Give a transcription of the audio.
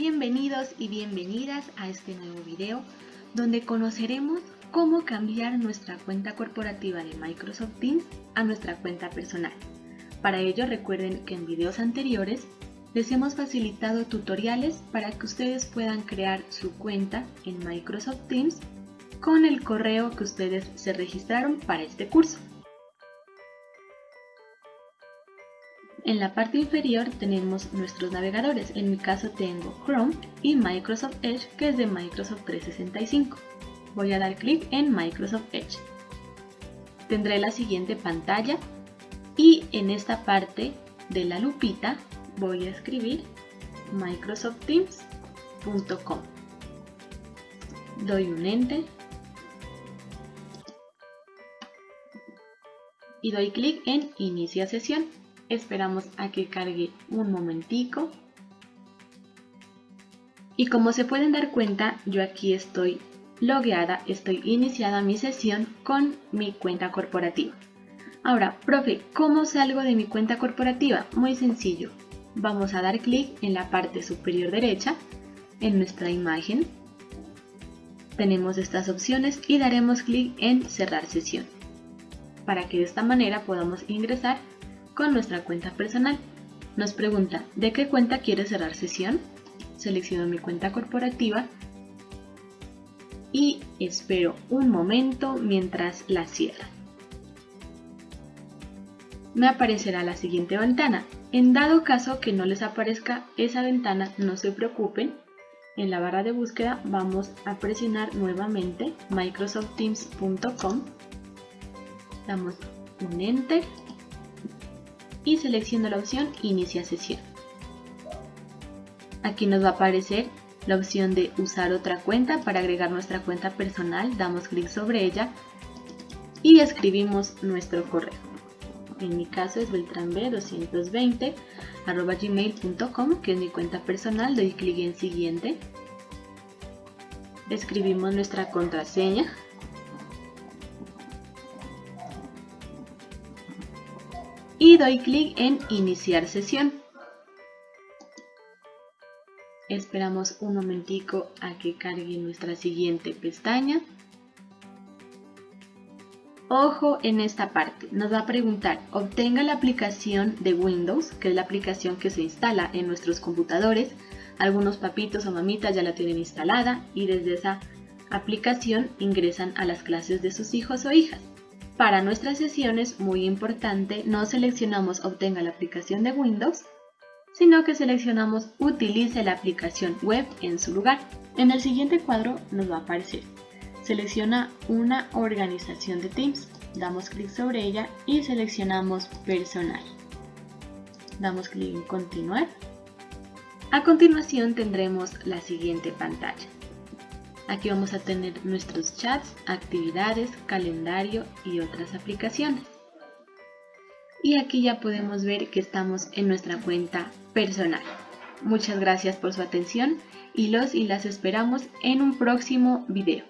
Bienvenidos y bienvenidas a este nuevo video donde conoceremos cómo cambiar nuestra cuenta corporativa de Microsoft Teams a nuestra cuenta personal. Para ello recuerden que en videos anteriores les hemos facilitado tutoriales para que ustedes puedan crear su cuenta en Microsoft Teams con el correo que ustedes se registraron para este curso. En la parte inferior tenemos nuestros navegadores, en mi caso tengo Chrome y Microsoft Edge que es de Microsoft 365. Voy a dar clic en Microsoft Edge. Tendré la siguiente pantalla y en esta parte de la lupita voy a escribir microsoftteams.com. Doy un enter y doy clic en inicia sesión. Esperamos a que cargue un momentico. Y como se pueden dar cuenta, yo aquí estoy logueada, estoy iniciada mi sesión con mi cuenta corporativa. Ahora, profe, ¿cómo salgo de mi cuenta corporativa? Muy sencillo. Vamos a dar clic en la parte superior derecha, en nuestra imagen. Tenemos estas opciones y daremos clic en cerrar sesión, para que de esta manera podamos ingresar con nuestra cuenta personal. Nos pregunta, ¿de qué cuenta quiere cerrar sesión? Selecciono mi cuenta corporativa y espero un momento mientras la cierra. Me aparecerá la siguiente ventana. En dado caso que no les aparezca esa ventana, no se preocupen. En la barra de búsqueda vamos a presionar nuevamente microsoftteams.com. Damos un Enter y selecciono la opción Inicia sesión. Aquí nos va a aparecer la opción de usar otra cuenta para agregar nuestra cuenta personal, damos clic sobre ella y escribimos nuestro correo. En mi caso es beltranb220 gmail.com que es mi cuenta personal, doy clic en siguiente, escribimos nuestra contraseña y doy clic en iniciar sesión. Esperamos un momentico a que cargue nuestra siguiente pestaña. Ojo en esta parte, nos va a preguntar, obtenga la aplicación de Windows, que es la aplicación que se instala en nuestros computadores. Algunos papitos o mamitas ya la tienen instalada y desde esa aplicación ingresan a las clases de sus hijos o hijas. Para nuestras sesiones, muy importante, no seleccionamos obtenga la aplicación de Windows, sino que seleccionamos utilice la aplicación web en su lugar. En el siguiente cuadro nos va a aparecer. Selecciona una organización de Teams, damos clic sobre ella y seleccionamos personal. Damos clic en continuar. A continuación tendremos la siguiente pantalla. Aquí vamos a tener nuestros chats, actividades, calendario y otras aplicaciones. Y aquí ya podemos ver que estamos en nuestra cuenta personal. Muchas gracias por su atención y los y las esperamos en un próximo video.